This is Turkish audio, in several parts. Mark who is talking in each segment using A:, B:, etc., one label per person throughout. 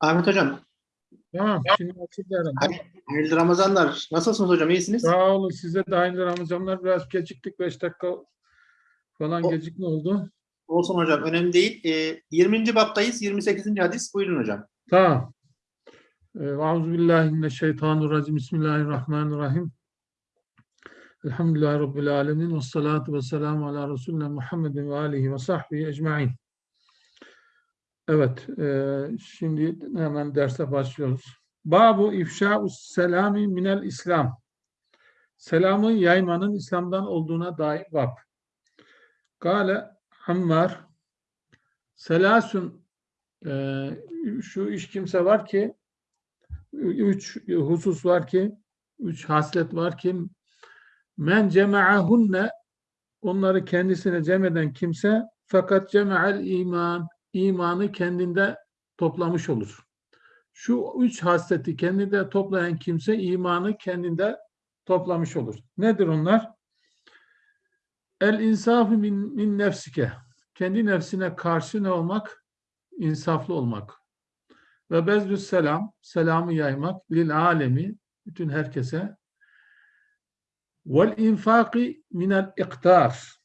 A: Ahmet Hocam,
B: Tamam, şimdi açıldı herhalde.
A: hay- hayırlı Ramazanlar. Nasılsınız hocam, iyisiniz?
B: Sağ olun, size de aynı Ramazanlar. Biraz geciktik, 5 dakika falan
A: O-
B: gecikme oldu.
A: Olsun hocam, önemli değil. Ee, 20. baptayız, 28. hadis. Buyurun hocam.
B: Tamam. Euzubillahimineşşeytanirracim. Bismillahirrahmanirrahim. Elhamdülillahi Rabbil alemin. Ve salatu ve selamu ala Resulüne Muhammedin ve alihi ve sahbihi ecma'in. Evet, e, şimdi hemen derse başlıyoruz. Babu ifşa'us selami minel İslam. Selamı yaymanın İslam'dan olduğuna dair bab. Kale Ammar Selasun e, şu üç kimse var ki üç husus var ki üç haslet var ki men cema'ahunne onları kendisine cem eden kimse fakat cema'el iman imanı kendinde toplamış olur. Şu üç hasleti kendinde toplayan kimse imanı kendinde toplamış olur. Nedir onlar? El insafı min, min nefsike. Kendi nefsine karşı ne olmak? İnsaflı olmak. Ve bezdü selam, selamı yaymak lil alemi, bütün herkese. Vel infaki minel iktar.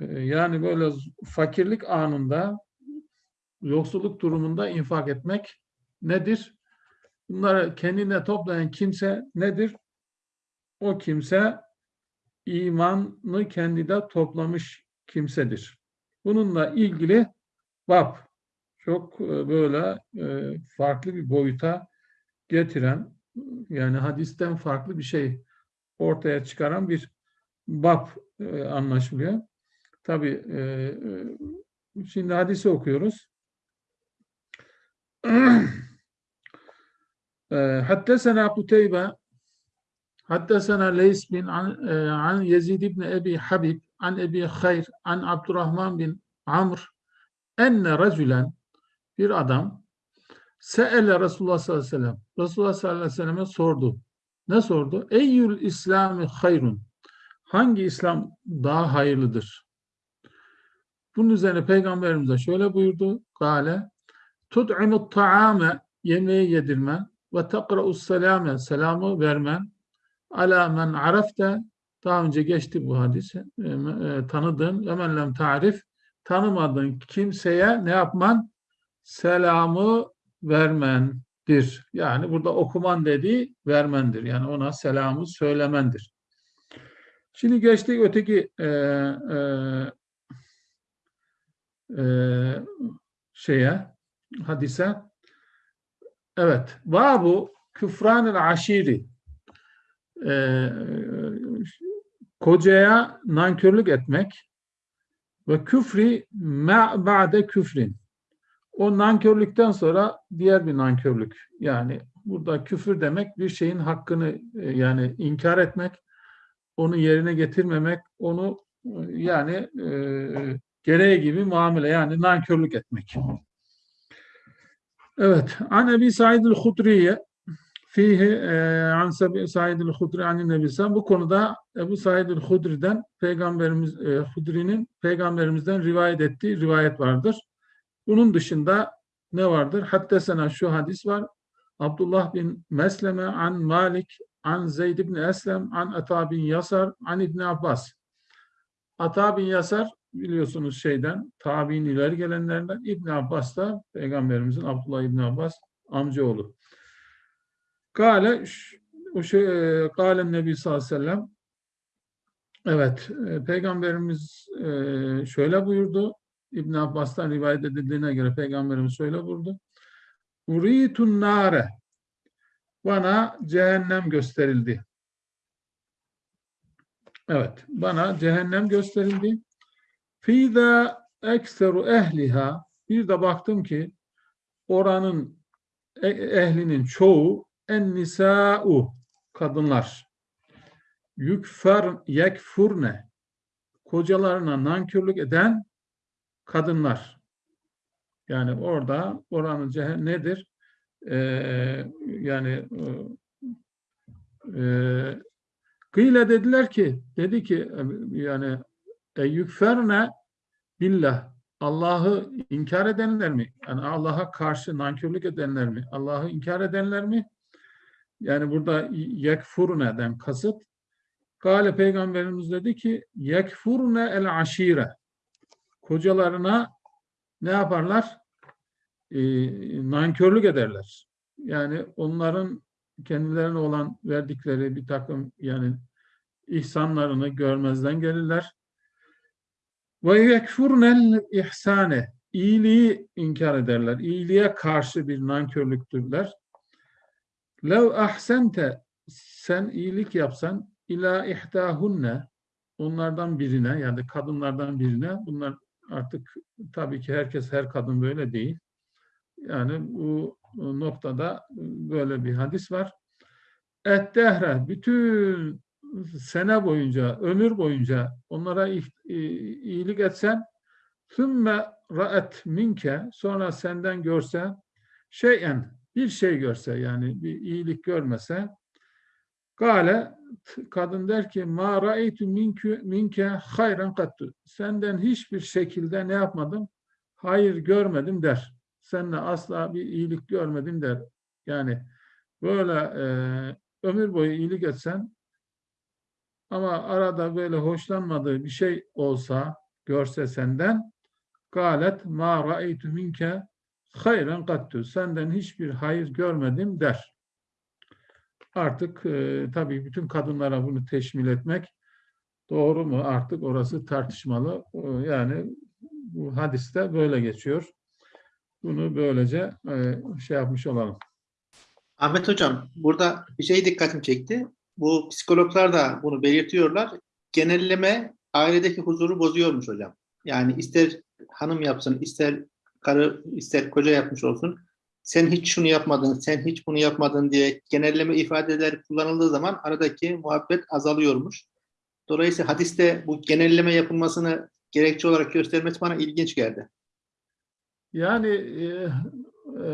B: Ee, Yani böyle fakirlik anında, yoksulluk durumunda infak etmek nedir? Bunları kendine toplayan kimse nedir? O kimse imanı kendide toplamış kimsedir. Bununla ilgili bab çok e, böyle e, farklı bir boyuta getiren yani hadisten farklı bir şey ortaya çıkaran bir bab e, anlaşılıyor. Tabi şimdi hadisi okuyoruz. Haddesena Kuteybe Haddesena Leys bin an, e, an Yezid ibn Ebi Habib an Ebi Hayr an Abdurrahman bin Amr enne racülen bir adam se'ele Resulullah sallallahu aleyhi ve sellem Resulullah sallallahu aleyhi ve selleme sordu. Ne sordu? Eyyül İslami hayrun. Hangi İslam daha hayırlıdır? Bunun üzerine Peygamberimiz de şöyle buyurdu. Gale tud'imut ta'ame yemeği yedirmen ve takra'us selame selamı vermen ala men arafte daha önce geçti bu hadis e, e, tanıdığın ve men lem tarif tanımadığın kimseye ne yapman? Selamı vermendir. Yani burada okuman dediği vermendir. Yani ona selamı söylemendir. Şimdi geçtik öteki e, e, e, şeye, hadise. Evet. Babu küfranil aşiri. E, kocaya nankörlük etmek ve küfri ma küfrin. O nankörlükten sonra diğer bir nankörlük. Yani burada küfür demek bir şeyin hakkını e, yani inkar etmek, onu yerine getirmemek, onu e, yani e, gereği gibi muamele yani nankörlük etmek. Evet. An Ebi Said el-Hudriye fihi e, an Said el-Hudri an Nebi Bu konuda Ebu Said el-Hudri'den peygamberimiz e, Hudri'nin peygamberimizden rivayet ettiği rivayet vardır. Bunun dışında ne vardır? Hatta sana şu hadis var. Abdullah bin Mesleme an Malik an Zeyd bin Eslem an Ata bin Yasar an İbn Abbas. Ata bin Yasar biliyorsunuz şeyden tabi'in ileri gelenlerden İbn Abbas da peygamberimizin Abdullah İbn Abbas amcaoğlu. Kale o şey Kale Nebi sallallahu aleyhi ve sellem Evet, e, Peygamberimiz e, şöyle buyurdu. İbn Abbas'tan rivayet edildiğine göre Peygamberimiz şöyle buyurdu. Uritun nare bana cehennem gösterildi. Evet, bana cehennem gösterildi. Fida ekseru ehliha bir de baktım ki oranın e- ehlinin çoğu en nisa'u kadınlar. Yükfer yekfurne kocalarına nankörlük eden kadınlar. Yani orada oranın cehennem nedir? Ee, yani e, kıyle dediler ki dedi ki yani e, yükferne billah Allah'ı inkar edenler mi? Yani Allah'a karşı nankörlük edenler mi? Allah'ı inkar edenler mi? Yani burada yekfurne'den kasıt. Kale Peygamberimiz dedi ki yekfurne el aşire. Kocalarına ne yaparlar? Ee, nankörlük ederler. Yani onların kendilerine olan verdikleri bir takım yani ihsanlarını görmezden gelirler. Ve yekfurnel ihsane. İyiliği inkar ederler. İyiliğe karşı bir nankörlüktürler. Lev ahsente sen iyilik yapsan ila ihtahunne onlardan birine yani kadınlardan birine bunlar artık tabii ki herkes her kadın böyle değil. Yani bu noktada böyle bir hadis var. Ettehre bütün sene boyunca, ömür boyunca onlara iyilik etsen ثُمَّ ra'et minke sonra senden görse şeyen bir şey görse yani bir iyilik görmese Gale kadın der ki ma ra'aytu minke minke hayran kattu. Senden hiçbir şekilde ne yapmadım? Hayır görmedim der. Seninle asla bir iyilik görmedim der. Yani böyle e, ömür boyu iyilik etsen ama arada böyle hoşlanmadığı bir şey olsa görse senden galet ma ra'aytu minke hayran kattu. Senden hiçbir hayır görmedim der. Artık e, tabii bütün kadınlara bunu teşmil etmek doğru mu artık orası tartışmalı. E, yani bu hadiste böyle geçiyor. Bunu böylece e, şey yapmış olalım.
A: Ahmet Hocam burada bir şey dikkatimi çekti. Bu psikologlar da bunu belirtiyorlar. Genelleme ailedeki huzuru bozuyormuş hocam. Yani ister hanım yapsın, ister karı, ister koca yapmış olsun. Sen hiç şunu yapmadın, sen hiç bunu yapmadın diye genelleme ifadeler kullanıldığı zaman aradaki muhabbet azalıyormuş. Dolayısıyla hadiste bu genelleme yapılmasını gerekçe olarak göstermesi bana ilginç geldi.
B: Yani e, e,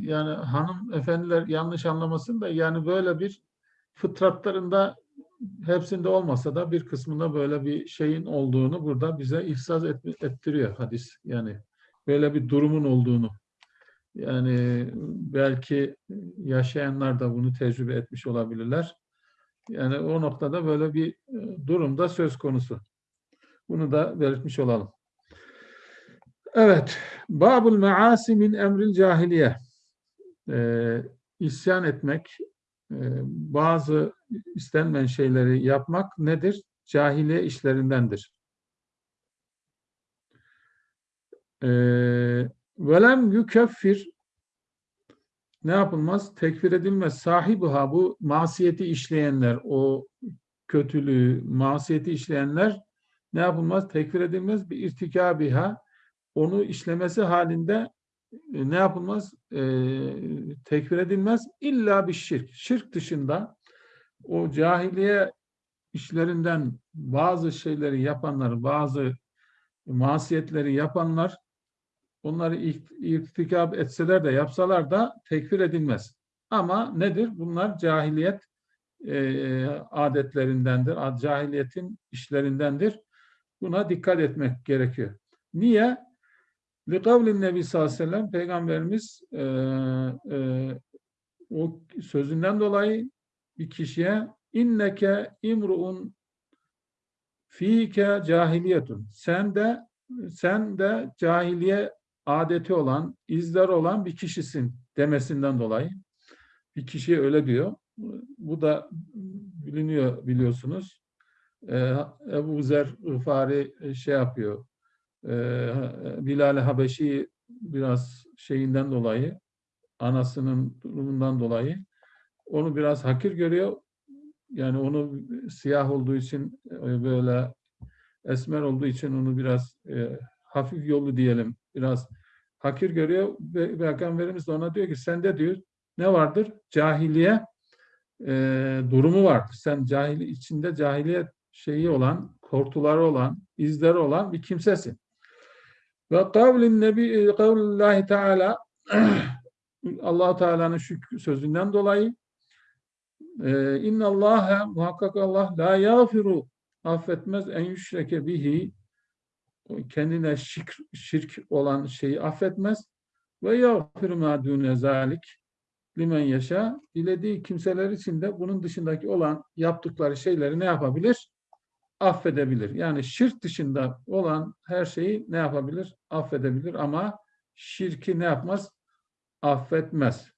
B: yani hanım efendiler yanlış anlamasın da yani böyle bir fıtratlarında hepsinde olmasa da bir kısmında böyle bir şeyin olduğunu burada bize ihsas et, ettiriyor hadis. Yani böyle bir durumun olduğunu. Yani belki yaşayanlar da bunu tecrübe etmiş olabilirler. Yani o noktada böyle bir e, durumda söz konusu. Bunu da belirtmiş olalım. Evet. Babul measi min emril cahiliye. Ee, isyan etmek, bazı istenmeyen şeyleri yapmak nedir? Cahiliye işlerindendir. Ee, velem yükeffir ne yapılmaz? Tekfir edilmez. Sahibiha bu masiyeti işleyenler, o kötülüğü, masiyeti işleyenler ne yapılmaz? Tekfir edilmez. Bir irtikabiha onu işlemesi halinde ne yapılmaz? E, tekfir edilmez. İlla bir şirk. Şirk dışında o cahiliye işlerinden bazı şeyleri yapanlar, bazı masiyetleri yapanlar onları irtikap etseler de yapsalar da tekfir edilmez. Ama nedir? Bunlar cahiliyet e, adetlerindendir. Cahiliyetin işlerindendir. Buna dikkat etmek gerekiyor. Niye? Likavlin Nebi sallallahu aleyhi ve sellem Peygamberimiz e, e, o sözünden dolayı bir kişiye inneke imruun fike cahiliyetun. Sen de sen de cahiliye adeti olan, izler olan bir kişisin demesinden dolayı. Bir kişiye öyle diyor. Bu da biliniyor biliyorsunuz. Ee, Ebu Zer Gıfari şey yapıyor. Ee, Bilal Habeşi biraz şeyinden dolayı, anasının durumundan dolayı onu biraz hakir görüyor. Yani onu siyah olduğu için e, böyle esmer olduğu için onu biraz e, hafif yolu diyelim biraz hakir görüyor ve Peygamberimiz de ona diyor ki sende diyor ne vardır? Cahiliye e, durumu vardır. Sen cahili içinde cahiliye şeyi olan, kortuları olan, izleri olan bir kimsesin. Ve kavlin nebi kavlillahi teala Allah Teala'nın şu sözünden dolayı e, inna Allah muhakkak Allah la yafiru affetmez en yüşreke bihi kendine şirk, şirk olan şeyi affetmez. Ve yağfir ma dune zalik limen yaşa. Dilediği kimseler için de bunun dışındaki olan yaptıkları şeyleri ne yapabilir? Affedebilir. Yani şirk dışında olan her şeyi ne yapabilir? Affedebilir ama şirki ne yapmaz? Affetmez.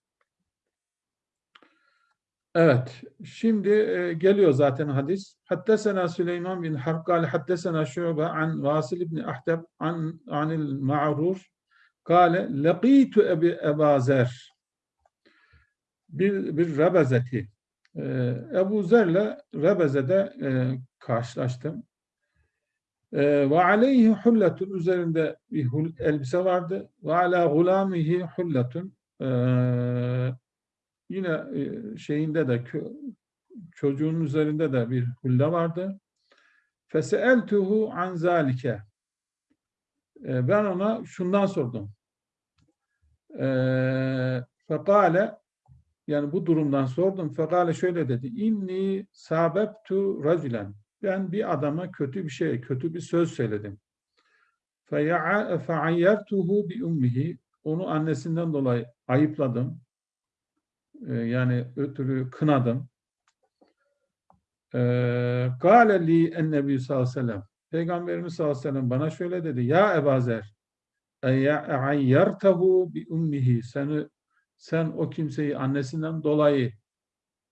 B: Evet, şimdi e, geliyor zaten hadis. Haddesena Süleyman bin Harb kâle haddesena Şu'be an Vasil ibn Ahdeb an anil Ma'rur kâle leqîtu ebi Ebâ Zer bir, bir Rebezeti. E, Ebu Zer'le Rebeze'de e, karşılaştım. E, ve aleyhi hulletun üzerinde bir elbise vardı. Ve ala gulamihi hulletun e, yine e, şeyinde de çocuğun üzerinde de bir hulle vardı. Feseeltuhu an zalike. E, ben ona şundan sordum. Fekale yani bu durumdan sordum. Fekale şöyle dedi. İnni sabebtu raculen. Ben bir adama kötü bir şey, kötü bir söz söyledim. Bi ummihi. Onu annesinden dolayı ayıpladım. Ee, yani ötürü kınadım. Kâle li ennebi sallallahu. Peygamberimiz sallallahu aleyhi ve sellem bana şöyle dedi. Ya Ebazer bi ummihi. Seni sen o kimseyi annesinden dolayı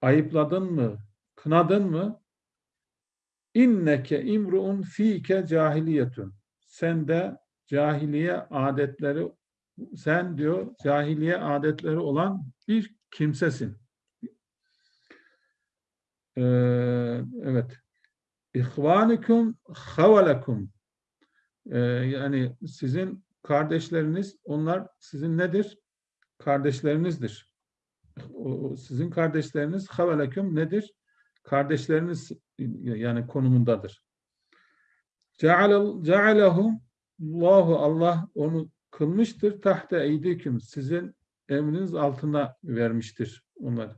B: ayıpladın mı, kınadın mı? İnneke imruun fike cahiliyetun. Sen de cahiliye adetleri sen diyor cahiliye adetleri olan bir kimsesin. Ee, evet. İhvanikum havalekum. Ee, yani sizin kardeşleriniz onlar sizin nedir? kardeşlerinizdir. O, sizin kardeşleriniz haveleküm nedir? Kardeşleriniz yani konumundadır. Cealehum Allahu Allah onu kılmıştır. Tahte eydiküm sizin emriniz altına vermiştir onları.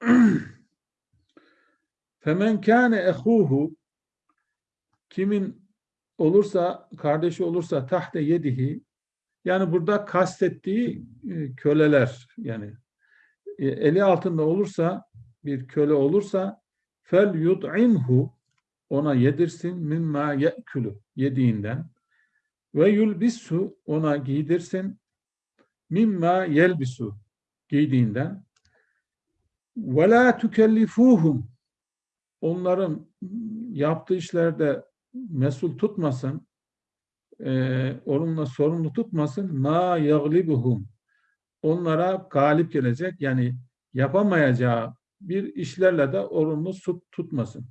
B: Femen kâne ehuhu kimin olursa kardeşi olursa tahte yedihi yani burada kastettiği e, köleler yani eli altında olursa bir köle olursa fel yud'imhu ona yedirsin mimma ye'külü yediğinden. Ve yulbisu ona giydirsin mimma yelbisu giydiğinden. Ve la tükellifuhum onların yaptığı işlerde mesul tutmasın e, onunla sorumlu tutmasın ma yaglibuhum onlara galip gelecek yani yapamayacağı bir işlerle de tut, tutmasın.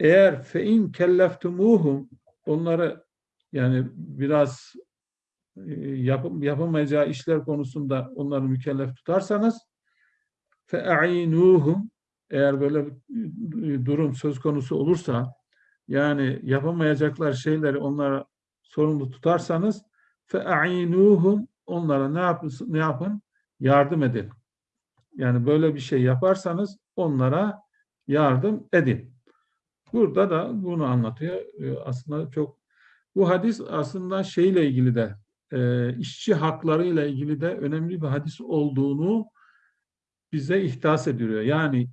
B: Eğer fe in kelleftumuhum onları yani biraz e, yap, yapamayacağı işler konusunda onları mükellef tutarsanız fe'inuhum eğer böyle bir durum söz konusu olursa yani yapamayacaklar şeyleri onlara sorumlu tutarsanız fe'inuhum onlara ne yapın, ne yapın? Yardım edin. Yani böyle bir şey yaparsanız onlara yardım edin. Burada da bunu anlatıyor. Ee, aslında çok bu hadis aslında şeyle ilgili de e, işçi hakları ile ilgili de önemli bir hadis olduğunu bize ihdas ediyor. Yani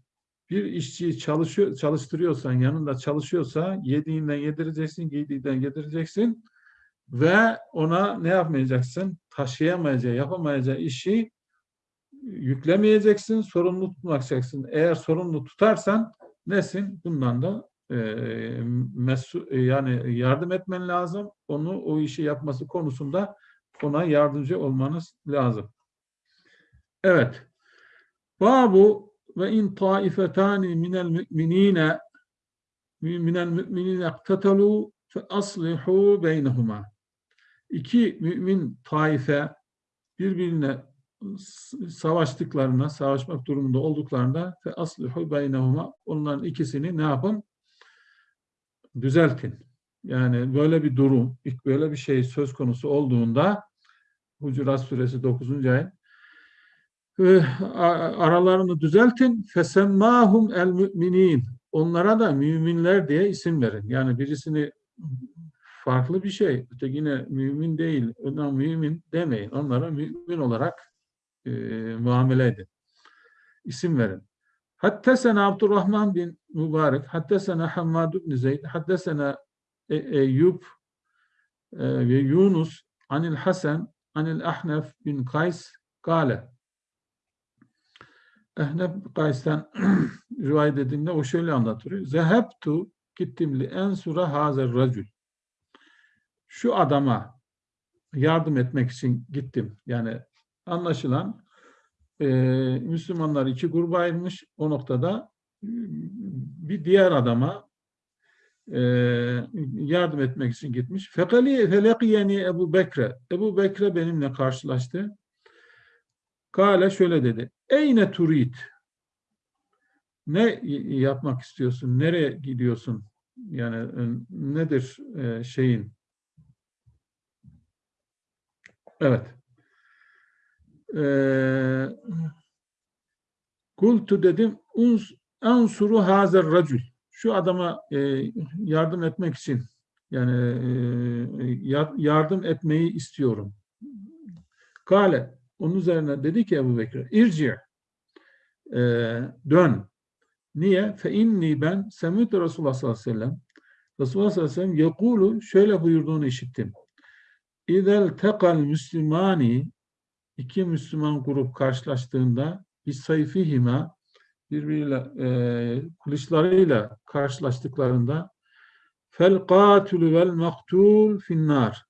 B: bir işçiyi çalışıyor, çalıştırıyorsan, yanında çalışıyorsa yediğinden yedireceksin, giydiğinden yedireceksin ve ona ne yapmayacaksın? Taşıyamayacağı, yapamayacağı işi yüklemeyeceksin, sorumlu tutmayacaksın. Eğer sorumlu tutarsan nesin? Bundan da e, mesu, yani yardım etmen lazım. Onu o işi yapması konusunda ona yardımcı olmanız lazım. Evet. Babu ve in taifetani minel müminine minel müminine iktetalu fe aslihu beynehuma iki mümin taife birbirine savaştıklarına, savaşmak durumunda olduklarında fe aslihu beynehuma onların ikisini ne yapın? Düzeltin. Yani böyle bir durum, ilk böyle bir şey söz konusu olduğunda Hucurat suresi 9. ayet aralarını düzeltin. Fesemmahum el müminin. onlara da müminler diye isim verin. Yani birisini farklı bir şey, ötekine mümin değil, ona mümin demeyin. Onlara mümin olarak e, muamele edin. İsim verin. Hattesena Abdurrahman bin Mübarek, hattesena Hammad bin Zeyd, hattesena E- Eyyub e, ve Yunus anil Hasan anil Ahnef bin Kays kale. Ahnef bin Kays'tan rivayet edildiğinde o şöyle anlatıyor. Zehebtu gittim li ensura hazer racül. Şu adama yardım etmek için gittim. Yani anlaşılan e, Müslümanlar iki gruba ayrılmış. O noktada e, bir diğer adama e, yardım etmek için gitmiş. Fekali felekiyeni Ebu Bekre. Ebu Bekre benimle karşılaştı. Kale şöyle dedi. Eyne turid? Ne yapmak istiyorsun? Nereye gidiyorsun? Yani e, nedir e, şeyin? Evet. Ee, Kultu dedim ansuru hazer racül. Şu adama e, yardım etmek için yani e, ya- yardım etmeyi istiyorum. Kale onun üzerine dedi ki Ebu Bekir irci e, dön. Niye? Fe inni ben semüt Resulullah sallallahu aleyhi ve sellem Resulullah sallallahu aleyhi ve sellem yekulu şöyle buyurduğunu işittim. İzel tekal müslümani iki Müslüman grup karşılaştığında biz sayfihima birbiriyle e, kılıçlarıyla karşılaştıklarında fel katülü vel maktul finnar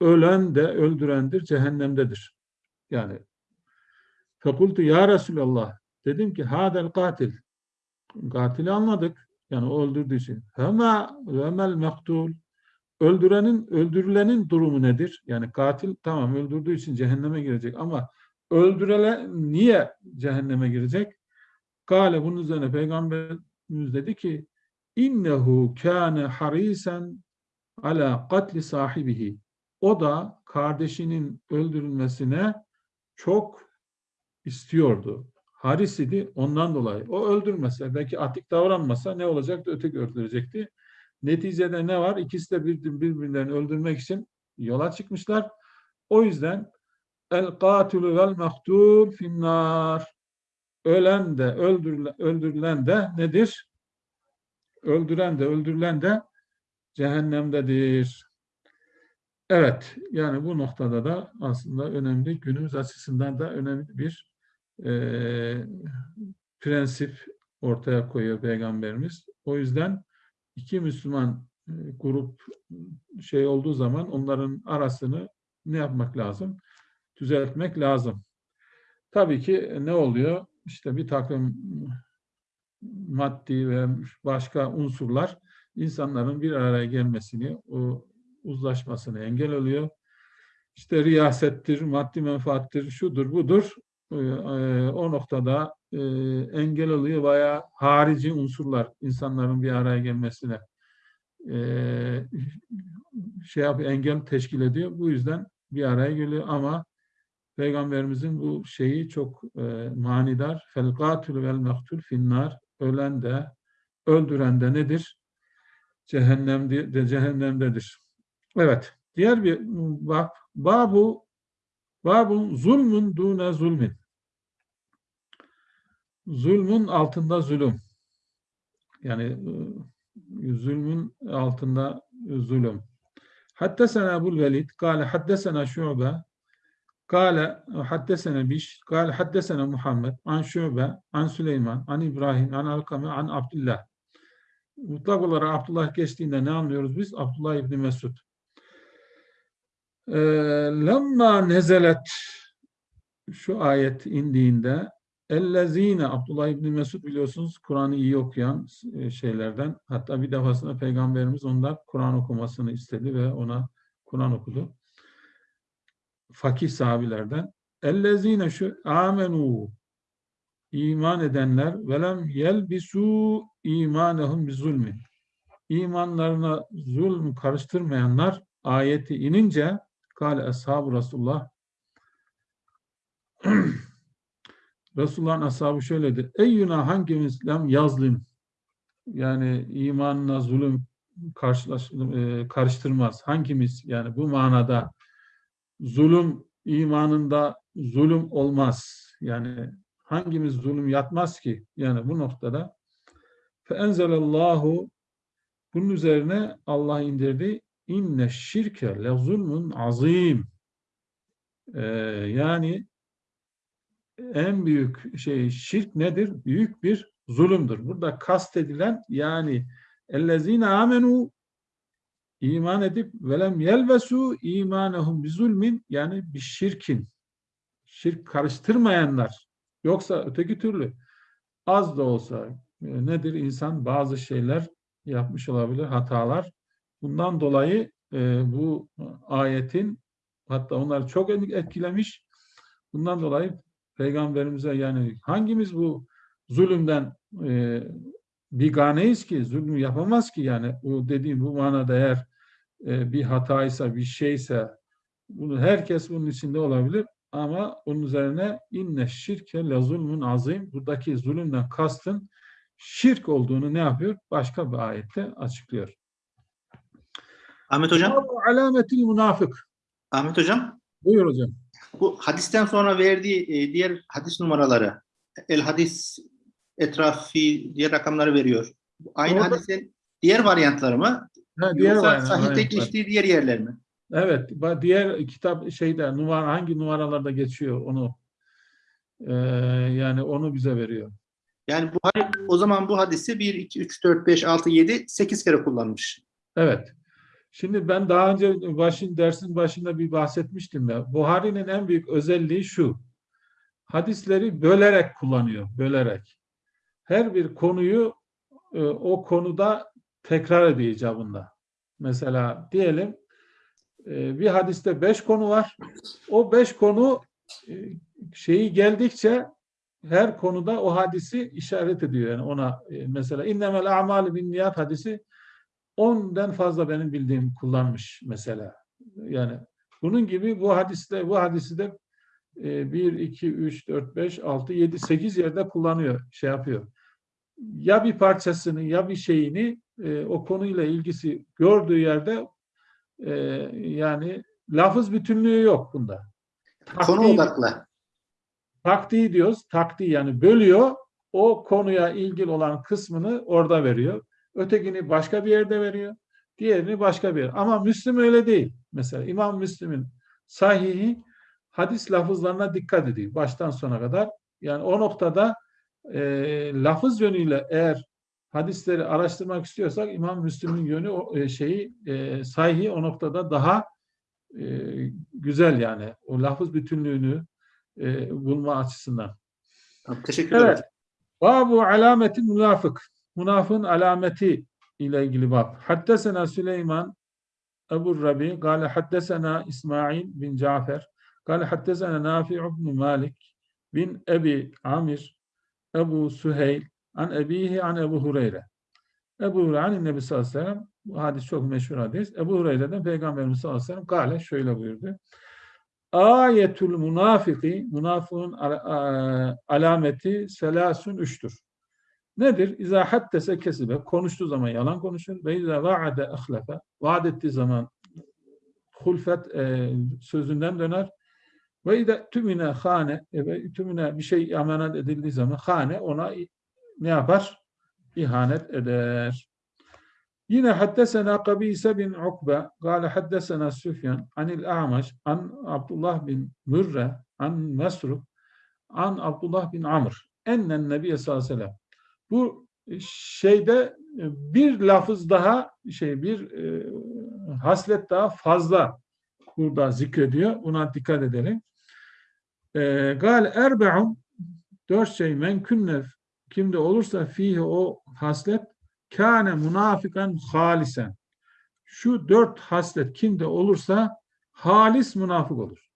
B: ölen de öldürendir cehennemdedir. Yani fekultu ya Resulallah dedim ki hadel katil katili anladık. Yani öldürdüğü için. Fema ve maktul öldürenin öldürülenin durumu nedir? Yani katil tamam öldürdüğü için cehenneme girecek ama öldürülen niye cehenneme girecek? Kale bunun üzerine peygamberimiz dedi ki innehu kâne harisen ala katli sahibihi. O da kardeşinin öldürülmesine çok istiyordu. Haris idi ondan dolayı. O öldürmese, belki atik davranmasa ne olacaktı? Öteki öldürecekti. Neticede ne var? İkisi de bir- birbirlerini öldürmek için yola çıkmışlar. O yüzden el katilü vel maktul finnar ölen de öldürülen, de nedir? Öldüren de öldürülen de cehennemdedir. Evet, yani bu noktada da aslında önemli, günümüz açısından da önemli bir eee, prensip ortaya koyuyor Peygamberimiz. O yüzden iki Müslüman e, grup şey olduğu zaman onların arasını ne yapmak lazım? Düzeltmek lazım. Tabii ki ne oluyor? İşte bir takım maddi ve başka unsurlar insanların bir araya gelmesini, o uzlaşmasını engel oluyor. İşte riyasettir, maddi menfaattir, şudur, budur. Ee, e, O noktada e, engel oluyor veya harici unsurlar insanların bir araya gelmesine e, şey yapıyor, engel teşkil ediyor. Bu yüzden bir araya geliyor ama Peygamberimizin bu şeyi çok manidar. Fel katil vel maktul finnar. Ölen de, öldüren de nedir? Cehennemde, de, cehennemdedir. Evet. Diğer bir bab. Babu babun zulmün dune zulmin. Zulmün altında zulüm. Yani e, zulmün altında zulüm. Haddesena Ebul Velid, kâle haddesena Şu'be, kâle haddesena Biş, kâle haddesena Muhammed, an Şu'be, an Süleyman, an İbrahim, an Alkame, an Abdullah. Mutlak olarak Abdullah geçtiğinde ne anlıyoruz biz? Abdullah İbni Mesud. Lemma nezelet şu ayet indiğinde Ellezine Abdullah İbni Mesud biliyorsunuz Kur'an'ı iyi okuyan e, şeylerden. Hatta bir defasında Peygamberimiz ondan Kur'an okumasını istedi ve ona Kur'an okudu. Fakih sahabilerden. Ellezine şu amenu iman edenler velem yelbisu imanehum bi zulmi. İmanlarına zulm karıştırmayanlar ayeti inince kâle ashab Resulullah Resulullah'ın ashabı şöyle dedi. Eyyuna hangimiz lem yazlim yani imanla zulüm karşılaş, e, karıştırmaz. Hangimiz yani bu manada zulüm imanında zulüm olmaz. Yani hangimiz zulüm yatmaz ki? Yani bu noktada feenzelallahu bunun üzerine Allah indirdi inne şirke le zulmun azim. Ee, yani en büyük şey şirk nedir? Büyük bir zulümdür. Burada kastedilen yani ellezine amenu iman edip velem yelvesu imanehum bi zulmin yani bir şirkin. Şirk karıştırmayanlar. Yoksa öteki türlü az da olsa e, nedir? İnsan bazı şeyler yapmış olabilir hatalar. Bundan dolayı e, bu ayetin hatta onları çok etkilemiş. Bundan dolayı peygamberimize yani hangimiz bu zulümden e, biganeyiz ki zulüm yapamaz ki yani bu dediğim bu manada eğer e, bir hataysa bir şeyse bunu herkes bunun içinde olabilir ama onun üzerine inne şirke le zulmün azim buradaki zulümden kastın şirk olduğunu ne yapıyor? Başka bir ayette açıklıyor.
A: Ahmet Hocam,
B: alametil münafık.
A: Ahmet Hocam
B: Buyur hocam.
A: Bu hadisten sonra verdiği e, diğer hadis numaraları el hadis etrafi diye rakamları veriyor. Aynı
B: Orada-
A: hadisin diğer varyantları mı?
B: Ha, diğer
A: Yoksa sahihte geçtiği diğer yerler mi?
B: Evet, diğer kitap şeyde numara hangi numaralarda geçiyor onu e, yani onu bize veriyor.
A: Yani bu o zaman bu hadisi 1, 2, 3, 4, 5, 6, 7, 8 kere kullanmış.
B: Evet. Şimdi ben daha önce başın dersin başında bir bahsetmiştim ya. Buhari'nin en büyük özelliği şu. Hadisleri bölerek kullanıyor, bölerek. Her bir konuyu e, o konuda tekrar ediyor icabında. Mesela diyelim e, bir hadiste beş konu var. O beş konu e, şeyi geldikçe her konuda o hadisi işaret ediyor. Yani ona e, mesela innemel a'malu bin niyat hadisi 10'dan fazla benim bildiğim kullanmış mesela. Yani bunun gibi bu hadiste bu hadisi de e, 1, 2, 3, 4, 5, 6, 7, 8 yerde kullanıyor, şey yapıyor. Ya bir parçasını ya bir şeyini e, o konuyla ilgisi gördüğü yerde e, yani lafız bütünlüğü yok bunda.
A: Konu
B: Taktiği-
A: odaklı.
B: taktiği diyoruz. Taktiği yani bölüyor. O konuya ilgili olan kısmını orada veriyor. Ötekini başka bir yerde veriyor. Diğerini başka bir yer. Ama Müslim öyle değil. Mesela İmam Müslim'in sahihi hadis lafızlarına dikkat ediyor. Baştan sona kadar. Yani o noktada e, lafız yönüyle eğer hadisleri araştırmak istiyorsak İmam Müslim'in yönü o e, şeyi e, sahihi o noktada daha e, güzel yani. O lafız bütünlüğünü e, bulma açısından.
A: Teşekkür ederim.
B: Evet. Babu alameti münafık. Münafığın alameti ile ilgili bab. Haddesena Süleyman Ebu Rabi gale haddesena İsmail bin Cafer gale haddesena Nafi ibn Malik bin Ebi Amir Ebu Süheyl an ebihi an Ebu Hureyre. Ebu Hureyre an Nebi sallallahu aleyhi ve sellem bu hadis çok meşhur hadis. Ebu Hureyre'den Peygamberimiz sallallahu aleyhi ve sellem gale şöyle buyurdu. Ayetul münafiki münafığın e, alameti selasun üçtür. Nedir? İza haddese kesibe, konuştuğu zaman yalan konuşur. Ve izâ vaade ahlafe, vaat ettiği zaman hulfet e, sözünden döner. Ve izâ tümüne hane, e, ve tümüne bir şey emanet edildiği zaman hane ona ne yapar? İhanet eder. Yine haddesena Kabise bin Ukbe, gâle haddesena Süfyan, anil A'maş, an Abdullah bin Mürre, an Mesruk, an Abdullah bin Amr, ennen Nebiye sallallahu aleyhi ve sellem. Bu şeyde e, bir lafız daha, şey bir e, haslet daha fazla burada zikrediyor. Buna dikkat edelim. E, Gal erbe'un dört şey men künne kimde olursa fihi o haslet kâne münafikan halisen. Şu dört haslet kimde olursa halis münafık olur.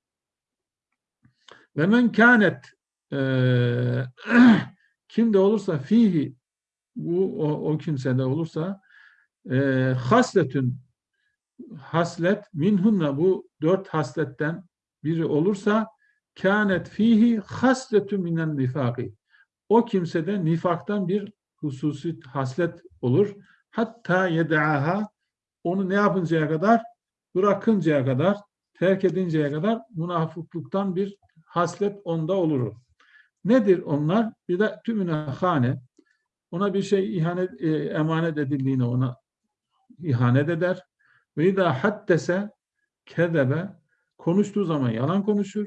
B: Ve men kânet eee, kimde olursa fihi bu o, o kimsede olursa eee hasletün haslet minhunna bu dört hasletten biri olursa kânet fihi hasletün minen nifaki. O kimsede nifaktan bir hususi haslet olur. Hatta yed'aha onu ne yapıncaya kadar? Bırakıncaya kadar, terk edinceye kadar münafıklıktan bir haslet onda olur. Nedir onlar? Bir de tümüne hane. Ona bir şey ihanet, e, emanet edildiğini ona ihanet eder. Ve idâ haddese kezebe konuştuğu zaman yalan konuşur.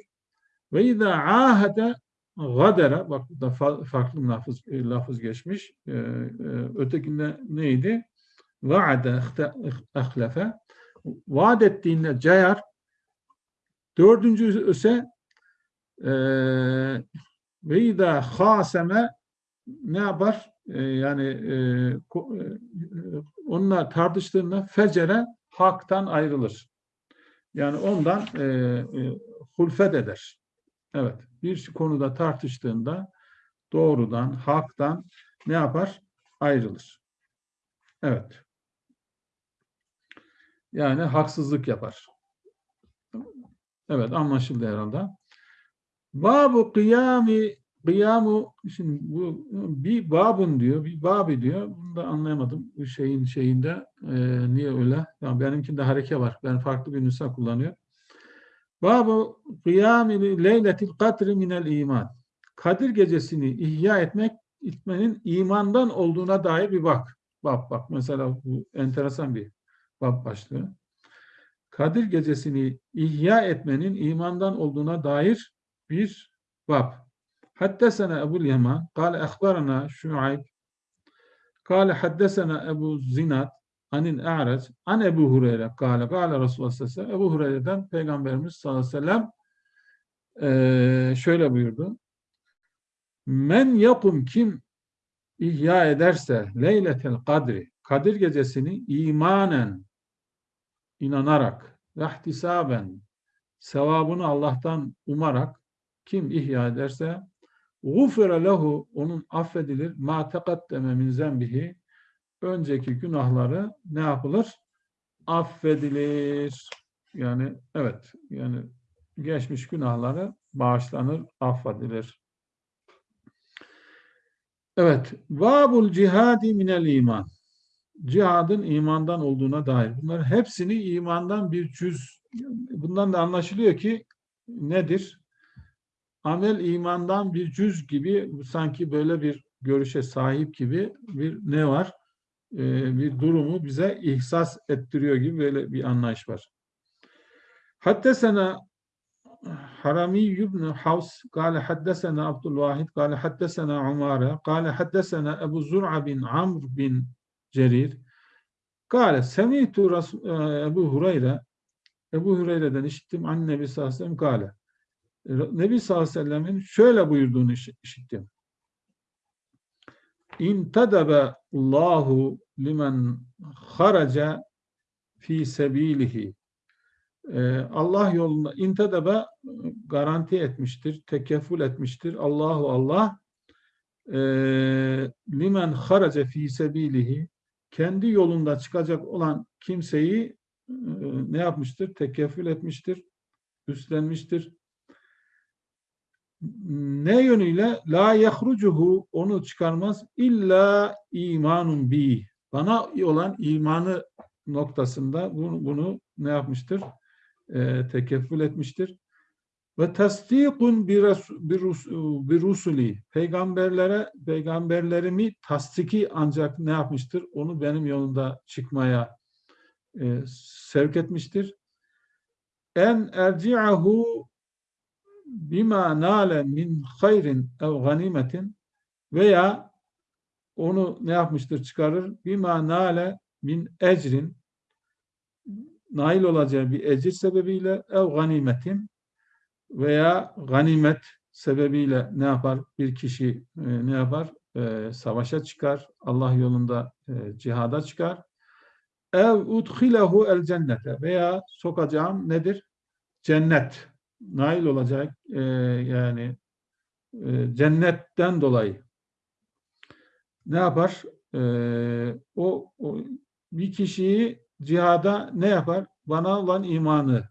B: Ve idâ ahede gadere bak burada fa- farklı lafız, e, lafız geçmiş. E, e, ötekinde neydi? Vaade ahlefe vaat ettiğinde cayar. Dördüncü ise e, ve idâ haseme ne yapar? E, yani e, e, onunla tartıştığında fecere haktan ayrılır. Yani ondan e, e, hulfet eder. Evet. Bir konuda tartıştığında doğrudan, haktan ne yapar? Ayrılır. Evet. Yani haksızlık yapar. Evet anlaşıldı herhalde. Babu kıyami kıyamu şimdi bu bir babun diyor, bir babi diyor. Bunu da anlayamadım bu şeyin şeyinde e, niye öyle? Yani benimkinde hareke var. Ben farklı bir nüsa kullanıyor. Babu kıyami leyletil kadri minel iman. Kadir gecesini ihya etmek etmenin imandan olduğuna dair bir bak. Bak bak mesela bu enteresan bir bab başlığı. Kadir gecesini ihya etmenin imandan olduğuna dair bir bab. Haddesena Ebu'l Yaman, kâle ehbarana Şuayb, kâle haddesena Ebu Zinat, anil A'rac, an Ebu Hureyre, kâle, kâle Resulullah sallallahu aleyhi ve Ebu Hureyre'den Peygamberimiz sallallahu aleyhi ve sellem eee, şöyle buyurdu. Men yakum kim ihya ederse leyletel kadri, Kadir gecesini imanen, inanarak, ve ihtisaben, sevabını Allah'tan umarak kim ihya ederse gufira lehu onun affedilir ma tekaddeme min zembihi önceki günahları ne yapılır? Affedilir. Yani evet yani geçmiş günahları bağışlanır, affedilir. Evet. Babul cihadi minel iman. Cihadın imandan olduğuna dair. Bunların hepsini imandan bir cüz. Bundan da anlaşılıyor ki nedir? Amel imandan bir cüz gibi sanki böyle bir görüşe sahip gibi bir ne var? Ee, bir durumu bize ihsas ettiriyor gibi böyle bir anlayış var. Hatta sana حرمي بن حوس قال حدثنا عبد الواحد قال حدثنا عمارة قال حدثنا أبو زرع بن عمرو بن جرير قال سمعت رسول أبو هريرة Ebu Hureyre'den işittim an Nebi sallallahu aleyhi ve sellem kâle. Nebi sallallahu aleyhi ve sellemin şöyle buyurduğunu iş- işittim. İntedebe Allahu limen haraca fi sebilihi. Ee, Allah yolunda intedebe garanti etmiştir, tekeffül etmiştir. Allahu Allah e, limen haraca fi sebilihi kendi yolunda çıkacak olan kimseyi e, ne yapmıştır? Tekeffül etmiştir, üstlenmiştir. Ne yönüyle? La yahrucuhu onu çıkarmaz illa imanun bi. Bana olan imanı noktasında bunu, bunu ne yapmıştır? E, tekeffül etmiştir. Ve tasdikun bir rusuli. Peygamberlere peygamberlerimi tasdiki ancak ne yapmıştır? Onu benim yolunda çıkmaya e, sevk etmiştir. En erci'ahu bima nale min hayrin ev ganimetin veya onu ne yapmıştır çıkarır? Bima nale min ecrin nail olacağı bir ecir sebebiyle ev ganimetin veya ganimet sebebiyle ne yapar? Bir kişi e, ne yapar? E, savaşa çıkar. Allah yolunda e, cihada çıkar. Ev udhilehu el cennete veya sokacağım nedir? Cennet. Nail olacak e, yani e, cennetten dolayı ne yapar? E, o, o bir kişiyi cihada ne yapar? Bana olan imanı,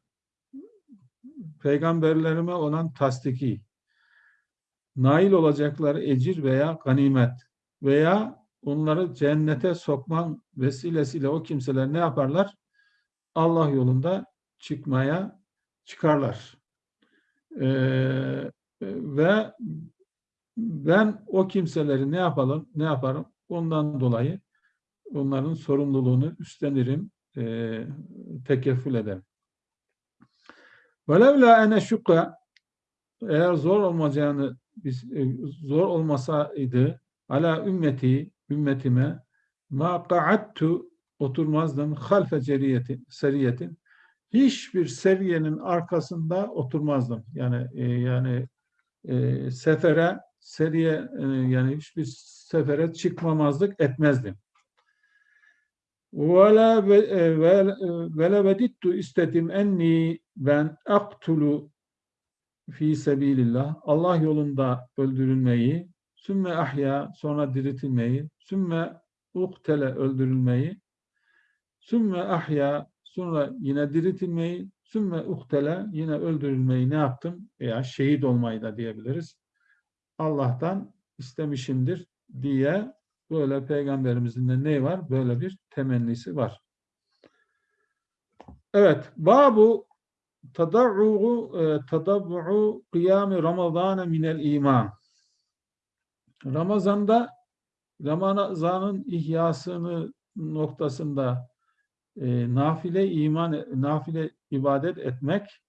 B: peygamberlerime olan tasdiki, nail olacakları ecir veya ganimet veya onları cennete sokman vesilesiyle o kimseler ne yaparlar? Allah yolunda çıkmaya çıkarlar. Ee, ve ben o kimseleri ne yapalım, ne yaparım? Ondan dolayı onların sorumluluğunu üstlenirim, e, tekeffül ederim. Velevla ene şukka eğer zor olmayacağını biz e, zor olmasaydı ala ümmeti ümmetime ma qa'attu oturmazdım halfe ceriyeti seriyetin hiçbir seviyenin arkasında oturmazdım. Yani e, yani e, sefere seriye e, yani hiçbir sefere çıkmamazlık etmezdim. Vela vela vedittu istedim enni ben aktulu fi sebilillah Allah yolunda öldürülmeyi sümme ahya sonra diriltilmeyi sümme uktele öldürülmeyi sümme ahya sonra yine diriltilmeyi sümme uktele yine öldürülmeyi ne yaptım veya şehit olmayı da diyebiliriz Allah'tan istemişimdir diye böyle peygamberimizin de ne var? Böyle bir temennisi var. Evet. Babu tadavvu tadavvu kıyami Ramazan minel iman. Ramazan'da Ramazan'ın ihyasını noktasında e, nafile iman nafile ibadet etmek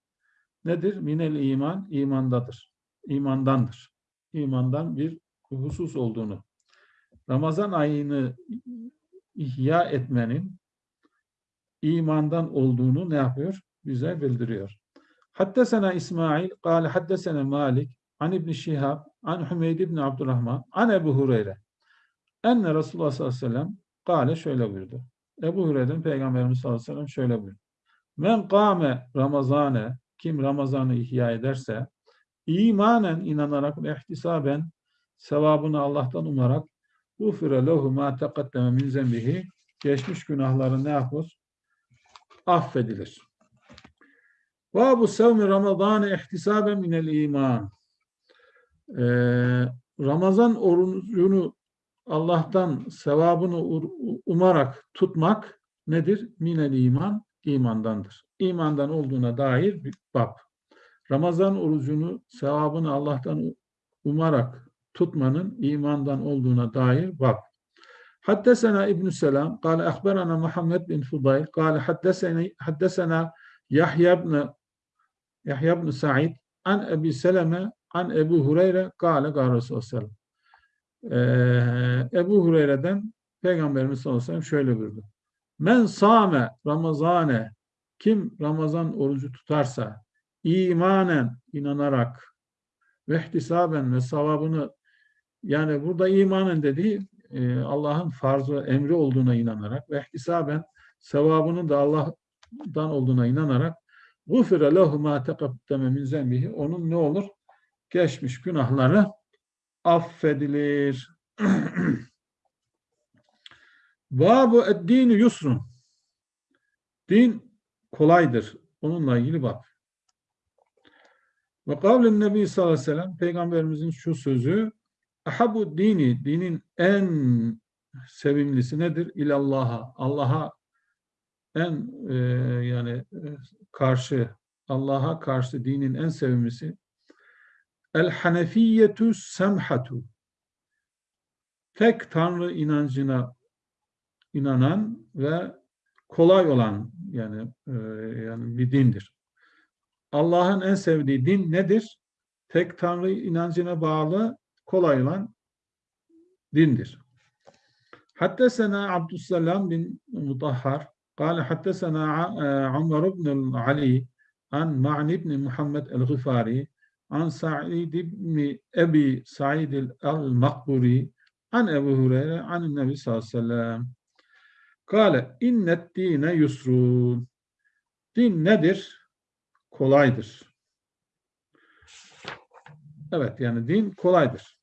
B: nedir? Minel iman imandadır. İmandandır. İmandan bir husus olduğunu Ramazan ayını ihya etmenin imandan olduğunu ne yapıyor? Bize bildiriyor. Haddesena İsmail, kâle haddesena Malik, an İbni Şihab, an Hümeyd İbni Abdurrahman, an Ebu Hureyre. Enne Resulullah sallallahu aleyhi ve sellem kâle şöyle buyurdu. Ebu Hureyre'den Peygamberimiz sallallahu aleyhi ve sellem şöyle buyurdu. Men kâme Ramazane, kim Ramazan'ı ihya ederse, imanen inanarak ve ihtisaben sevabını Allah'tan umarak Ufire lehu ma teqaddeme min zembihi geçmiş günahları ne yapar? Affedilir. Ve bu sevmi Ramazan ihtisaben minel iman. Ee, Ramazan orucunu Allah'tan sevabını umarak tutmak nedir? Minel iman, imandandır. İmandan olduğuna dair bir bab. Ramazan orucunu sevabını Allah'tan umarak tutmanın imandan olduğuna dair bak. Haddesena İbn Selam قال أخبرنا Muhammed bin Fudayl قال حدثني حدثنا Yahya ibn Yahya ibn Sa'id an Ebi Seleme an Ebu Hureyre kâle gâle Resulullah ee, Ebu Hureyre'den Peygamberimiz sallallahu aleyhi ve sellem şöyle buyurdu. Men sâme Ramazane kim Ramazan orucu tutarsa imanen inanarak ve ihtisaben ve savabını yani burada imanın dediği e, Allah'ın farzı, emri olduğuna inanarak ve ihtisaben sevabının da Allah'tan olduğuna inanarak gufire lehu ma teqaddeme min zembihi onun ne olur? Geçmiş günahları affedilir. Babu eddini yusrun. Din kolaydır. Onunla ilgili bak. Ve kavlen Nebi sallallahu aleyhi ve sellem Peygamberimizin şu sözü Ahabu dini, dinin en sevimlisi nedir? İlallaha, Allah'a en e, yani e, karşı, Allah'a karşı dinin en sevimlisi El Hanefiyetu Semhatu tek Tanrı inancına inanan ve kolay olan yani e, yani bir dindir. Allah'ın en sevdiği din nedir? Tek Tanrı inancına bağlı kolay olan dindir. Haddesena Abdüsselam bin Mutahhar قال حدثنا عمر بن علي عن معن بن محمد الغفاري an Sa'id ibn Ebi Sa'id el-Makburi an Ebu Hureyre an Nebi sallallahu aleyhi ve sellem Kale innet dine yusrun Din nedir? Kolaydır. Evet yani din kolaydır.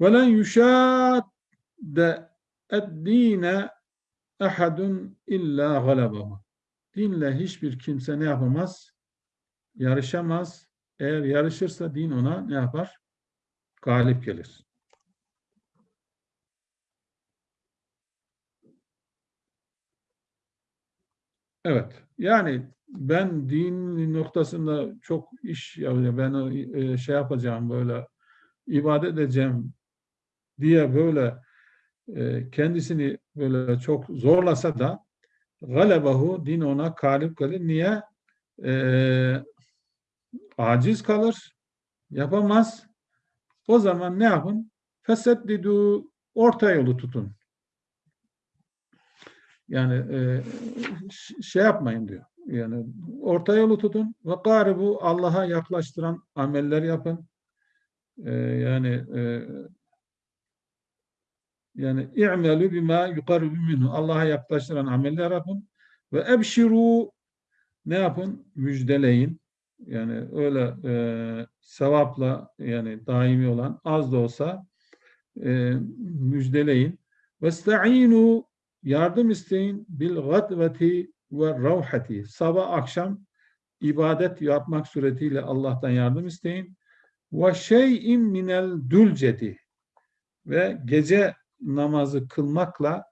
B: Ve len yuşadde eddine ehadun illa galabahu. Dinle hiçbir kimse ne yapamaz? Yarışamaz, eğer yarışırsa din ona ne yapar? Galip gelir. Evet. Yani ben din noktasında çok iş yapacağım, ben e, şey yapacağım böyle ibadet edeceğim diye böyle e, kendisini böyle çok zorlasa da galebahu din ona galip gelir. Niye? E, Aciz kalır. Yapamaz. O zaman ne yapın? Feseddidu orta yolu tutun. Yani e, şey yapmayın diyor. Yani orta yolu tutun ve garibu Allah'a yaklaştıran ameller yapın. E, yani e, yani i'melu bima yuqarribu minhu. Allah'a yaklaştıran ameller yapın ve ebşiru ne yapın? Müjdeleyin. Yani öyle e, sevapla yani daimi olan az da olsa e, müjdeleyin. Vesta'inu yardım isteyin bil gadveti ve ravhati. Sabah akşam ibadet yapmak suretiyle Allah'tan yardım isteyin. Ve şey'in minel ve gece namazı kılmakla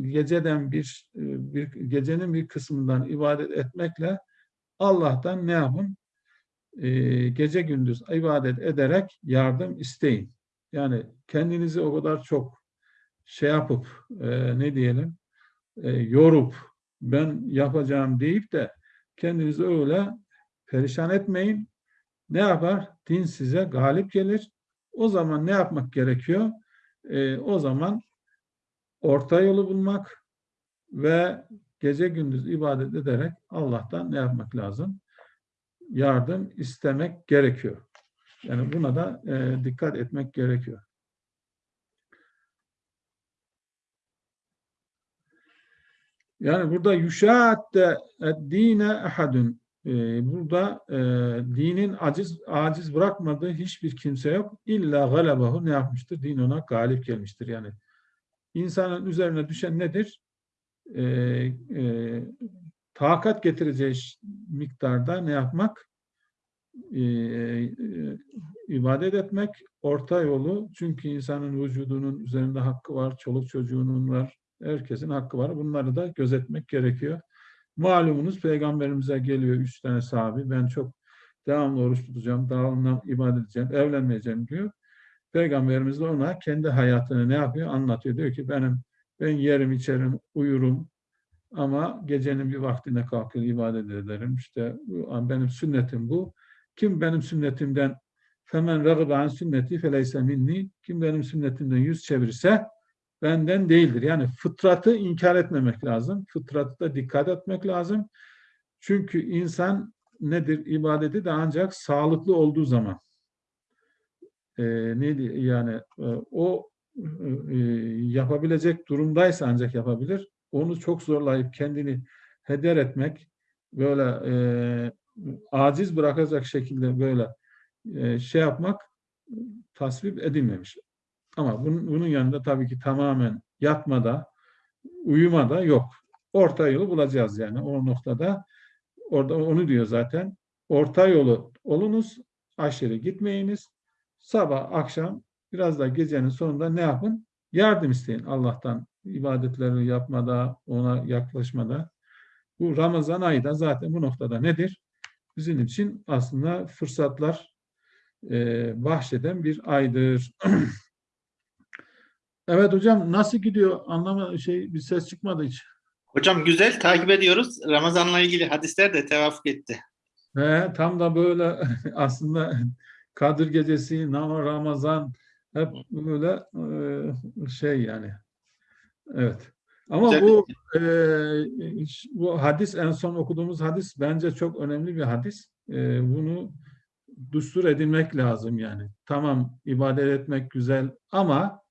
B: geceden bir, bir gecenin bir kısmından ibadet etmekle Allah'tan ne yapın? Ee, gece gündüz ibadet ederek yardım isteyin. Yani kendinizi o kadar çok şey yapıp e, ne diyelim e, yorup ben yapacağım deyip de kendinizi öyle perişan etmeyin. Ne yapar? Din size galip gelir. O zaman ne yapmak gerekiyor? E, o zaman orta yolu bulmak ve gece gündüz ibadet ederek Allah'tan ne yapmak lazım? Yardım istemek gerekiyor. Yani buna da e, dikkat etmek gerekiyor. Yani burada yuşaatte dine ahadun e, burada e, dinin aciz aciz bırakmadığı hiçbir kimse yok. İlla galebahu ne yapmıştır? Din ona galip gelmiştir. Yani insanın üzerine düşen nedir? E, e, takat getireceği miktarda ne yapmak? E, e, ibadet etmek, orta yolu. Çünkü insanın vücudunun üzerinde hakkı var, çoluk çocuğunun var, herkesin hakkı var. Bunları da gözetmek gerekiyor. Malumunuz peygamberimize geliyor üç tane sahabi. Ben çok devamlı oruç tutacağım, devamlı ibadet edeceğim, evlenmeyeceğim diyor. Peygamberimiz de ona kendi hayatını ne yapıyor? Anlatıyor. Diyor ki benim ben yerim, içerim, uyurum ama gecenin bir vaktine kalkır ibadet ederim. İşte benim sünnetim bu. Kim benim sünnetimden femen ragıbe an sünneti feleyse minni. Kim benim sünnetimden yüz çevirirse benden değildir. Yani fıtratı inkar etmemek lazım. Fıtratı da dikkat etmek lazım. Çünkü insan nedir? İbadeti de ancak sağlıklı olduğu zaman e, neydi yani e, o e, yapabilecek durumdaysa ancak yapabilir. Onu çok zorlayıp kendini heder etmek böyle e, aciz bırakacak şekilde böyle e, şey yapmak tasvip edilmemiş. Ama bunun, bunun yanında tabii ki tamamen yatmada, uyumada yok. Orta yolu bulacağız yani o noktada. Orada onu diyor zaten. Orta yolu olunuz, aşırı gitmeyiniz. Sabah, akşam, biraz da gecenin sonunda ne yapın? Yardım isteyin Allah'tan. İbadetlerini yapmada, ona yaklaşmada. Bu Ramazan ayı da zaten bu noktada nedir? Bizim için aslında fırsatlar e, bahşeden bir aydır. Evet hocam nasıl gidiyor? Anlama şey bir ses çıkmadı hiç.
A: Hocam güzel takip ediyoruz. Ramazan'la ilgili hadisler de tevafuk etti.
B: He, tam da böyle aslında Kadir Gecesi, Ramazan hep böyle e, şey yani. Evet. Ama
A: Güzel.
B: bu e, bu hadis en son okuduğumuz hadis bence çok önemli bir hadis. E, bunu düstur edinmek lazım yani. Tamam ibadet etmek güzel ama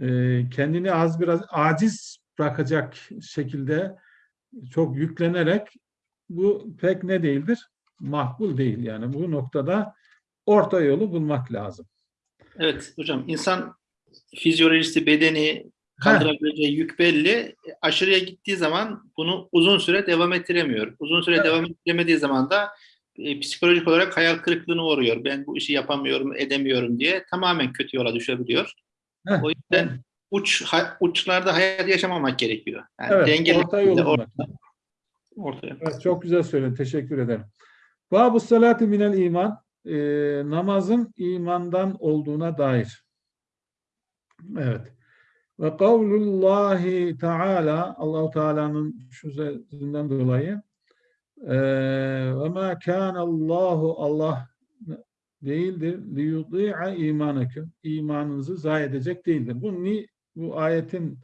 B: e, kendini az biraz aciz bırakacak şekilde çok yüklenerek bu pek ne değildir? Makbul değil yani. Bu noktada orta yolu bulmak lazım.
A: Evet hocam insan fizyolojisi, bedeni kaldırabileceği yük belli. Aşırıya gittiği zaman bunu uzun süre devam ettiremiyor. Uzun süre
B: Evet.
A: devam ettiremediği zaman da e, psikolojik olarak hayal kırıklığına uğruyor. Ben bu işi yapamıyorum, edemiyorum diye tamamen kötü yola düşebiliyor.
B: Heh,
A: O yüzden uç ha- uçlarda hayat yaşamamak gerekiyor. Yani
B: Evet,
A: dengeli
B: orta yolu
A: şekilde
B: bulmak.
A: orta- ortaya.
B: Evet, çok güzel söyledin. Teşekkür ederim. Babu salati minel iman. Ee, namazın imandan olduğuna dair. Evet. Ve kavlullahi teala Allahu Teala'nın şu sözünden dolayı eee, ve ma kana Allahu Allah değildir li yudi'a imanakum imanınızı zayi edecek değildir. Bu ni bu ayetin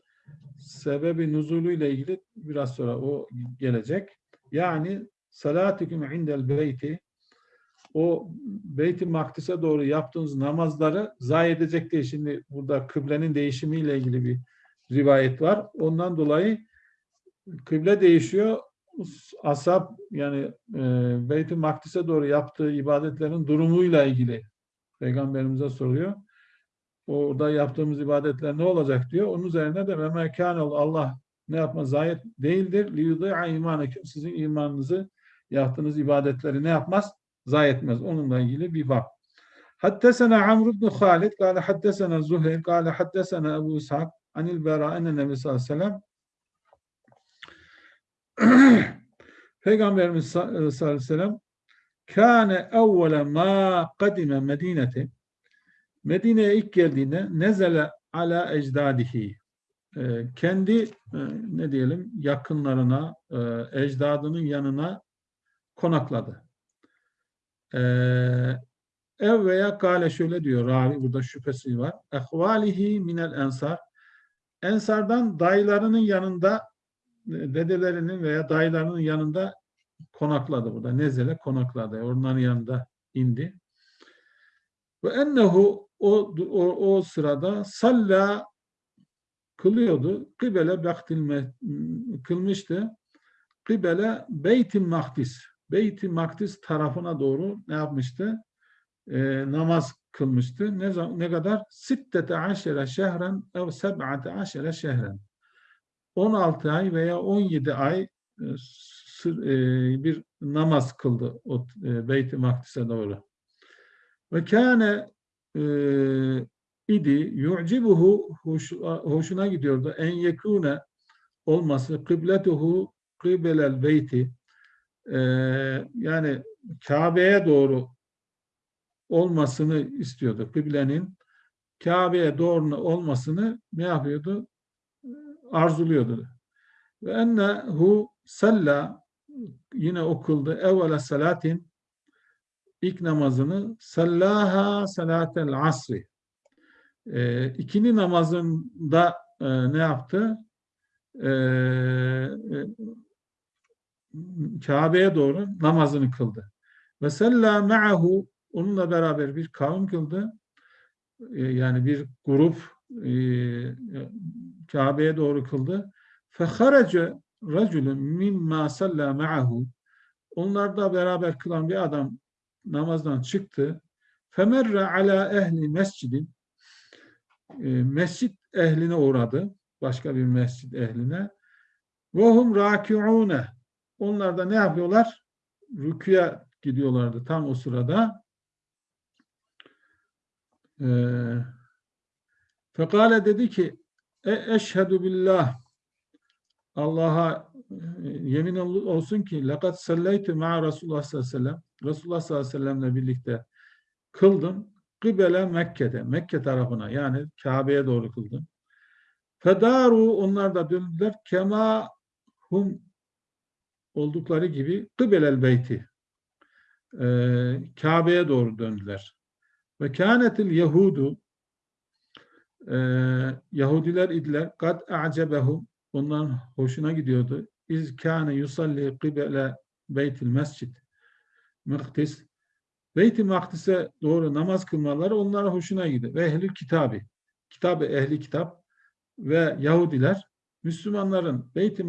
B: sebebi nuzuluyla ilgili biraz sonra o gelecek. Yani salatikum indel beyti o Beyt-i Makdis'e doğru yaptığınız namazları zayi edecek değil. Şimdi burada kıblenin değişimiyle ilgili bir rivayet var. Ondan dolayı kıble değişiyor. Asap yani e, Beyt-i Makdis'e doğru yaptığı ibadetlerin durumuyla ilgili Peygamberimize soruyor. Orada yaptığımız ibadetler ne olacak diyor. Onun üzerine de ve mekânel Allah ne yapma zayet değildir. Liyudâ'a imaneküm sizin imanınızı yaptığınız ibadetleri ne yapmaz? Zayi etmez. Onunla ilgili bir bab. Haddesena Amr ibn Halid kâle haddesena Zuheyr kâle haddesena Ebu İshak anil Bera enne Nebi sallallahu aleyhi ve sellem Peygamberimiz sallallahu aleyhi ve sellem kâne evvele mâ kadime medineti Medine'ye ilk geldiğinde nezele ala ecdadihi Ee, kendi e, ne diyelim yakınlarına e, ecdadının yanına konakladı. Ev veya kale şöyle diyor ravi burada şüphesi var. Ehvalihi minel ensar Ensardan dayılarının yanında e, dedelerinin veya dayılarının yanında konakladı burada. Nezele konakladı. Onların yanında indi. Ve ennehu o, o, o sırada salla kılıyordu. Kıbele bektil kılmıştı. Kıbele beyt-i makdis. Beyt-i makdis tarafına doğru ne yapmıştı? Ee, namaz kılmıştı. Ne, ne kadar? Sittete aşere şehren ev seb'ate aşere şehren. 16 ay veya 17 ay e, e, bir namaz kıldı o e, Beyt-i Makdis'e doğru. Ve kâne e, idi yu'cibuhu hoş, hoşuna gidiyordu en yekune olması kıbletuhu kıbelel beyti e, yani Kabe'ye doğru olmasını istiyordu. Kıblenin Kabe'ye doğru olmasını ne yapıyordu? Arzuluyordu. Ve ennehu salla yine okuldu evvela salatin ilk namazını sallaha salatel asri e, ikindi namazında e, ne yaptı? E, Kabe'ye doğru namazını kıldı. Ve salla ma'ahu onunla beraber bir kavim kıldı. E, yani bir grup e, Kabe'ye doğru kıldı. Feharace raculun mimma salla ma'ahu onlarda beraber kılan bir adam namazdan çıktı. Femerre ala ehli mescidin e, mescit ehline uğradı. Başka bir mescit ehline. Ve hum. Onlar da ne yapıyorlar? Rüküye gidiyorlardı tam o sırada. E, fekale dedi ki e eşhedü billah Allah'a e, yemin olsun ki lakat sallaytu ma'a Resulullah sallallahu aleyhi ve sellem Resulullah sallallahu aleyhi ve sellemle birlikte kıldım. Kıbele Mekke'de, Mekke tarafına yani Kabe'ye doğru kıldım. Fedaru onlar da döndüler. Kema hum oldukları gibi kıbelel beyti. Ee, Kabe'ye doğru döndüler. Ve kânetil Yahudu e, Yahudiler idiler. Kad a'cebehum onların hoşuna gidiyordu. İz kâne yusalli kıbele beytil mescid. Mıktis Beyt-i doğru namaz kılmaları onlara hoşuna gidiyor. Ve ehli kitabı, kitabı ehli kitap ve Yahudiler Müslümanların Beyt-i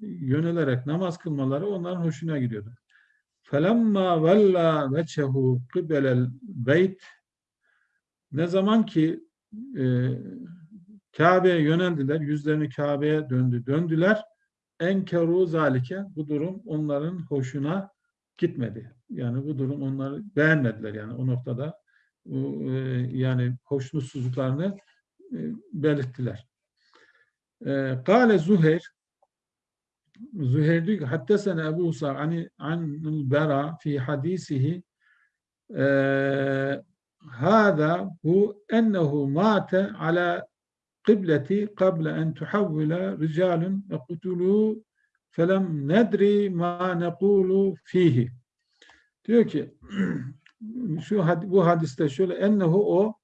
B: yönelerek namaz kılmaları onların hoşuna gidiyordu. Felemma vella veçehu kıbelel beyt ne zaman ki e, Kabe'ye yöneldiler, yüzlerini Kabe'ye döndü, döndüler. Enkeru zalike bu durum onların hoşuna gitmedi. Yani bu durum onları beğenmediler yani o noktada e, yani hoşnutsuzluklarını e, belirttiler. Kale Zuhair Züheyr diyor ki haddesene Ebu Musa ani anil bera fi hadisihi eee hâzâ hu ennehu mâte ala kıbleti kable en tuhawvile ricalun ve kutulû felem nedri ma nekulu fihi. Diyor ki şu bu hadiste şöyle ennehu o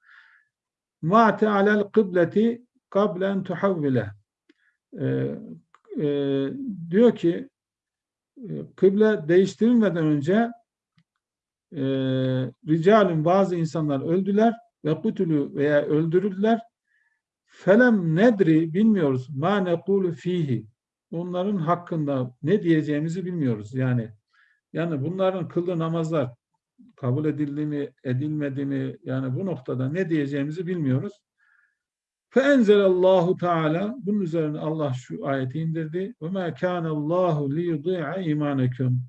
B: mate alel kıbleti kable en tuhawvile. Ee, e, diyor ki e, kıble değiştirilmeden önce e, ricalün bazı insanlar öldüler ve kutulu veya öldürüldüler. Felem nedri bilmiyoruz. Ma nekulu fihi. Onların hakkında ne diyeceğimizi bilmiyoruz. Yani yani bunların kıldığı namazlar kabul edildi mi, edilmedi mi? Yani bu noktada ne diyeceğimizi bilmiyoruz. Allahu Teala bunun üzerine Allah şu ayeti indirdi. Ve ma kana Allahu li yudhi'a imanakum.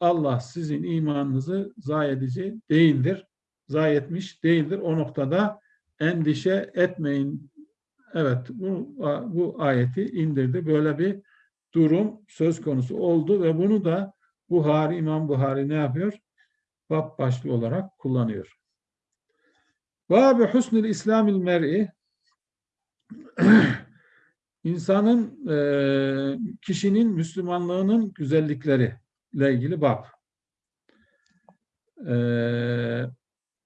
B: Allah sizin imanınızı zayi edici değildir. Zayi etmiş değildir. O noktada endişe etmeyin. Evet bu, bu ayeti indirdi. Böyle bir durum söz konusu oldu ve bunu da Buhari, İmam Buhari ne yapıyor? Bab başlığı olarak kullanıyor. Bab-ı husnül İslamil mer'i insanın e, kişinin Müslümanlığının güzellikleri ile ilgili bab. E,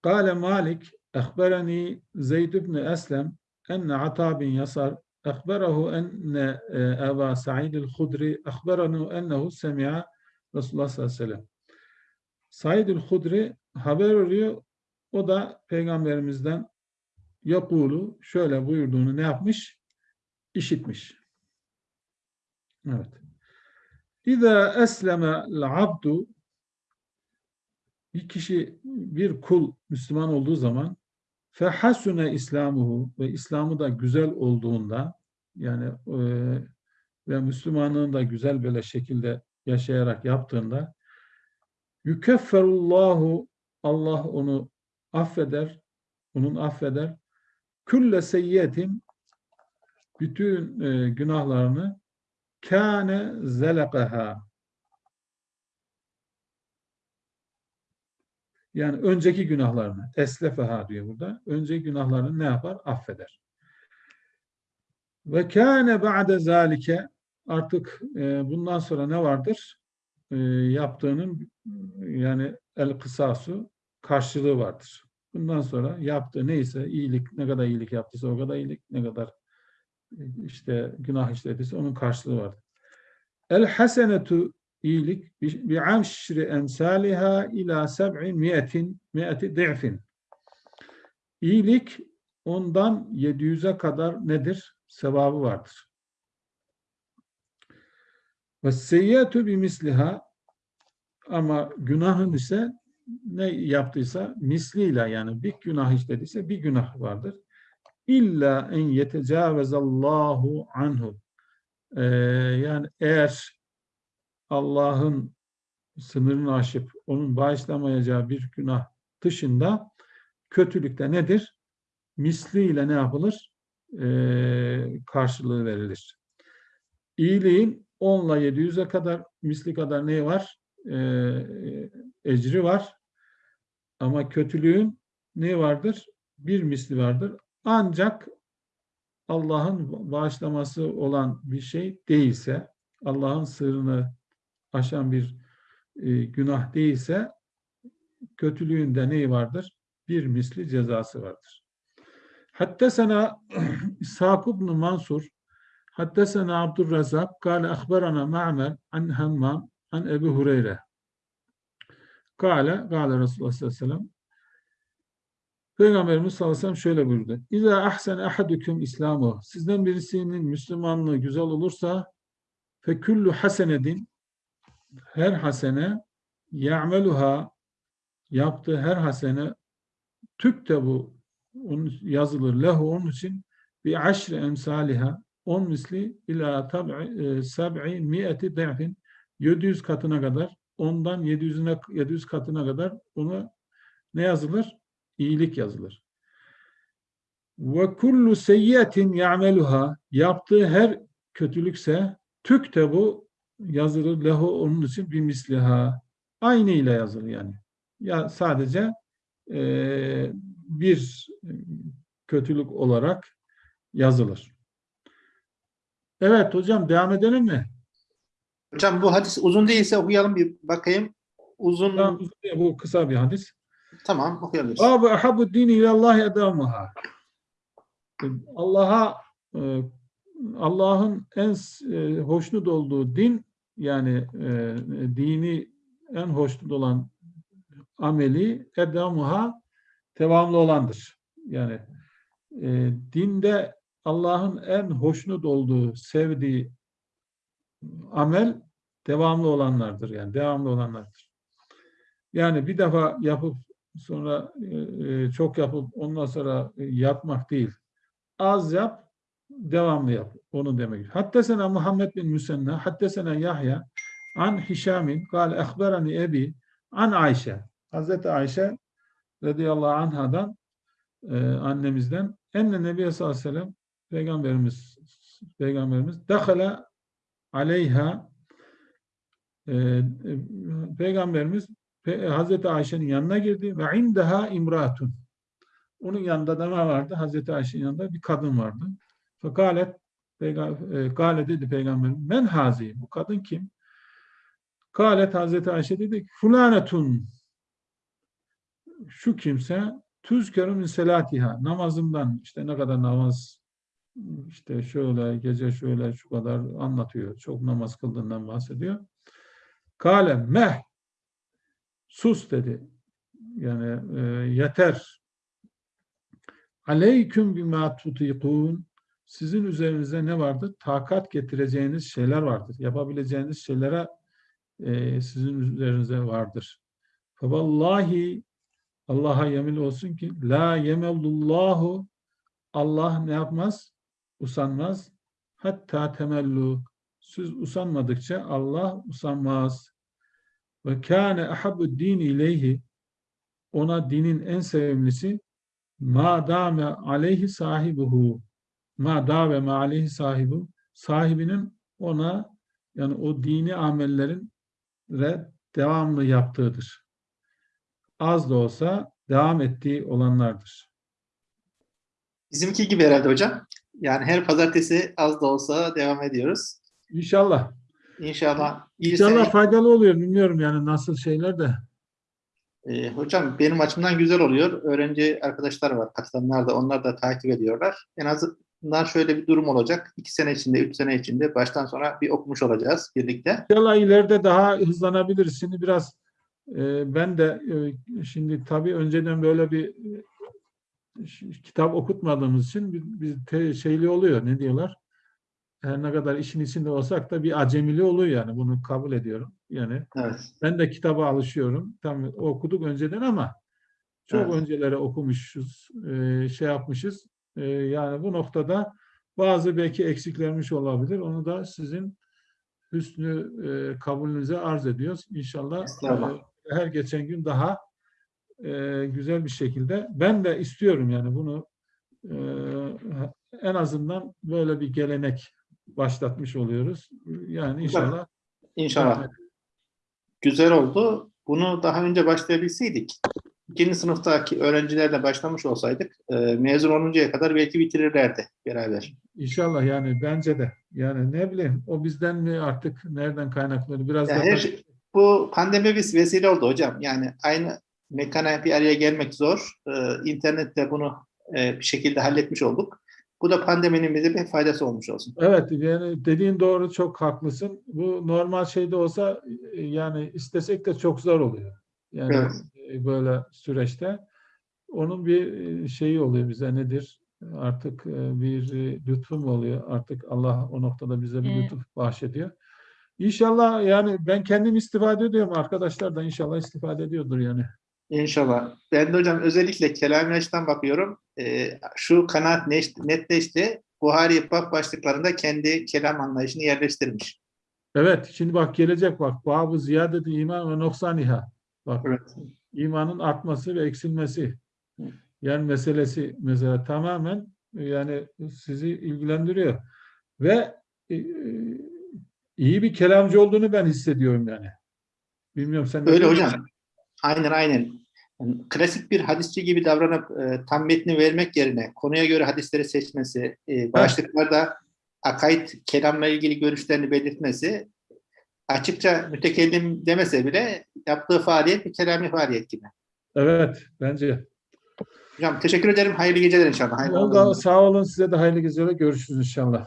B: Kale Malik ehbereni Zeyd ibn Eslem enne Ata bin Yasar ehberehu enne e, Eba Sa'id el-Hudri ehberenu ennehu semi'a Resulullah sallallahu aleyhi ve sellem. Said el-Hudri haber veriyor. O da peygamberimizden yakulu şöyle buyurduğunu ne yapmış? İşitmiş. Evet. İza esleme abdu bir kişi bir kul Müslüman olduğu zaman fehasune İslamuhu ve İslamı da güzel olduğunda yani e, ve Müslümanlığını da güzel böyle şekilde yaşayarak yaptığında yükefferullahu Allah onu affeder, onun affeder. Külle seyyiyetin bütün e, günahlarını kâne zelekaha yani önceki günahlarını eslefeha diyor burada. Önceki günahlarını ne yapar? Affeder. Ve kâne ba'de zalike artık e, bundan sonra ne vardır? E, yaptığının yani el kısasu karşılığı vardır. Bundan sonra yaptığı neyse iyilik ne kadar iyilik yaptıysa o kadar iyilik ne kadar e, işte günah işlediyse onun karşılığı vardır. El hasenetu iyilik bi aşri emsaliha ila seb'i miyetin miyeti di'fin. İyilik ondan 700'e kadar nedir? Sevabı vardır. Ve seyyiyetu bi misliha ama günahın ise ne yaptıysa misliyle yani bir günah işlediyse bir günah vardır. İlla en yetecavezallahu anhu. Ee, yani eğer Allah'ın sınırını aşıp onun bağışlamayacağı bir günah dışında kötülükte nedir? Misliyle ne yapılır? Ee, karşılığı verilir. İyiliğin 10 ile 700'e kadar misli kadar ne var? Ee, ecri var. Ama kötülüğün ne vardır? Bir misli vardır. Ancak Allah'ın bağışlaması olan bir şey değilse, Allah'ın sırrını aşan bir e, günah değilse, kötülüğünde neyi vardır? Bir misli cezası vardır. Hatta sana İshak ibn Mansur hatta sana Abdurrazak kâle ahberana Ma'mer an Hammam an Ebu Hureyre Kale, kâle Resulullah sallallahu aleyhi ve sellem. Peygamberimiz sallallahu aleyhi ve sellem şöyle buyurdu. İza ahsen ahadukum İslamu. Sizden birisinin Müslümanlığı güzel olursa fe kullu hasenedin. Her hasene ya'meluha yaptığı her hasene tüktebu onun yazılır lehu. Onun için bir aşri emsaliha on misli ila tab'i e, sab'i mi'eti de'fin. 700 katına kadar ondan 700'üne 700 katına kadar ona ne yazılır? İyilik yazılır. Ve kullu seyyiyetin ya'meluha yaptığı her kötülükse tüktebu yazılır lehu onun için bir misliha. Aynı ile yazılır yani. Ya sadece eee, bir kötülük olarak yazılır. Evet hocam devam edelim mi?
A: Hocam bu hadis uzun değilse okuyalım bir bakayım. Uzun
B: Tamam, uzun değil, bu kısa bir hadis.
A: tamam okuyabiliriz.
B: Babu ahabbu dini ilallahi edamuha. Allah'a e, Allah'ın en e, hoşnut olduğu din yani e, dini en hoşnut olan ameli edamuha devamlı olandır. Yani e, dinde Allah'ın en hoşnut olduğu, sevdiği amel devamlı olanlardır. Yani devamlı olanlardır. Yani bir defa yapıp sonra e, e, çok yapıp ondan sonra e, yapmak değil. Az yap, devamlı yap. Onu demek. Hattesena Muhammed bin Müsenna, hattesena Yahya, an Hişamin, kâle ehberani ebi, an Ayşe. Hazreti Ayşe radıyallahu anhadan e, annemizden enne Nebi sallallahu aleyhi ve sellem peygamberimiz peygamberimiz dakhala aleyha e, e, peygamberimiz Pe- Hazreti Ayşe'nin yanına girdi ve indaha imratun. Onun yanında da ne vardı? Hazreti Ayşe'nin yanında bir kadın vardı. Fekalet e, Kale dedi peygamber men hazi bu kadın kim? Kalet Hazreti Ayşe dedi fulanetun şu kimse tüzkeru min selatiha namazından işte ne kadar namaz işte şöyle gece şöyle şu kadar anlatıyor. Çok namaz kıldığından bahsediyor. Kale meh sus dedi. Yani e, yeter. Aleyküm bima tutikun sizin üzerinize ne vardır? Takat getireceğiniz şeyler vardır. Yapabileceğiniz şeylere e, sizin üzerinize vardır. Vallahi Allah'a yemin olsun ki la yemellullahu Allah ne yapmaz? Usanmaz. Hatta temellu. Siz usanmadıkça Allah usanmaz. Ve kâne ahabbu din ileyhi ona dinin en sevimlisi ma dame aleyhi sahibuhu ma dave ma aleyhi sahibu sahibinin ona yani o dini amellerin devamlı yaptığıdır. Az da olsa devam ettiği olanlardır.
A: Bizimki gibi herhalde hocam. Yani her pazartesi az da olsa devam ediyoruz.
B: İnşallah.
A: İnşallah. iyi
B: İnşallah
A: sene-
B: faydalı oluyor. Bilmiyorum yani nasıl şeyler de.
A: Ee, hocam benim açımdan güzel oluyor. Öğrenci arkadaşlar var katılanlar da onlar da takip ediyorlar. En azından şöyle bir durum olacak. İki sene içinde, üç sene içinde baştan sona bir okumuş olacağız birlikte.
B: İnşallah ileride daha hızlanabiliriz. Şimdi biraz e, ben de e, şimdi tabii önceden böyle bir e, kitap okutmadığımız için bir, bir te- şeyli oluyor. Ne diyorlar? Her ne kadar işin içinde olsak da bir acemili oluyor yani. Bunu kabul ediyorum. Yani
A: Evet.
B: ben de kitaba alışıyorum. Tam okuduk önceden ama çok
A: Evet.
B: öncelere okumuşuz, e, şey yapmışız. E, yani bu noktada bazı belki eksiklermiş olabilir. Onu da sizin hüsnü e, kabulünüze arz ediyoruz. İnşallah e, her geçen gün daha e, güzel bir şekilde. Ben de istiyorum yani bunu e, en azından böyle bir gelenek başlatmış oluyoruz. Yani inşallah
A: İnşallah. Güzel oldu. Bunu daha önce başlayabilseydik, ikinci sınıftaki öğrencilerle başlamış olsaydık, e, mezun oluncaya kadar belki bitirirlerdi beraber.
B: İnşallah yani bence de. Yani ne bileyim o bizden mi artık nereden kaynaklanıyor? Biraz
A: Ya
B: da
A: her şey- bu pandemi bir vesile oldu hocam. Yani aynı mekana bir araya gelmek zor. Ee, internette bunu e, bir şekilde halletmiş olduk. Bu da pandeminin bize bir faydası olmuş olsun.
B: Evet yani dediğin doğru çok haklısın. Bu normal şeyde olsa e, yani istesek de çok zor oluyor. Yani
A: Evet.
B: e, böyle süreçte onun bir e, şeyi oluyor bize nedir? Artık e, bir e, lütfu mu oluyor? Artık Allah o noktada bize bir
C: Evet.
B: lütuf bahşediyor. İnşallah yani ben kendim istifade ediyorum. Arkadaşlar da inşallah istifade ediyordur yani.
A: İnşallah. Ben de hocam özellikle kelam açıdan bakıyorum. Ee, şu kanaat netleşti. Buhari bab başlıklarında kendi kelam anlayışını yerleştirmiş.
B: Evet şimdi bak gelecek bak. Babu ziyadeti iman ve noksaniha. Bak
A: Evet.
B: imanın artması ve eksilmesi. Yani meselesi mesela tamamen yani sizi ilgilendiriyor. Ve e, e, iyi bir kelamcı olduğunu ben hissediyorum yani. Bilmiyorum sen
A: Öyle hocam. Aynen aynen. Yani klasik bir hadisçi gibi davranıp e, tam metni vermek yerine konuya göre hadisleri seçmesi, e, başlıklarda akaid kelamla ilgili görüşlerini belirtmesi açıkça mütekellim demese bile yaptığı faaliyet bir kelami faaliyet gibi.
B: Evet bence.
A: Hocam teşekkür ederim. Hayırlı geceler inşallah. Hayırlı Ramazanlar.
B: sağ olun size de hayırlı geceler. Görüşürüz inşallah.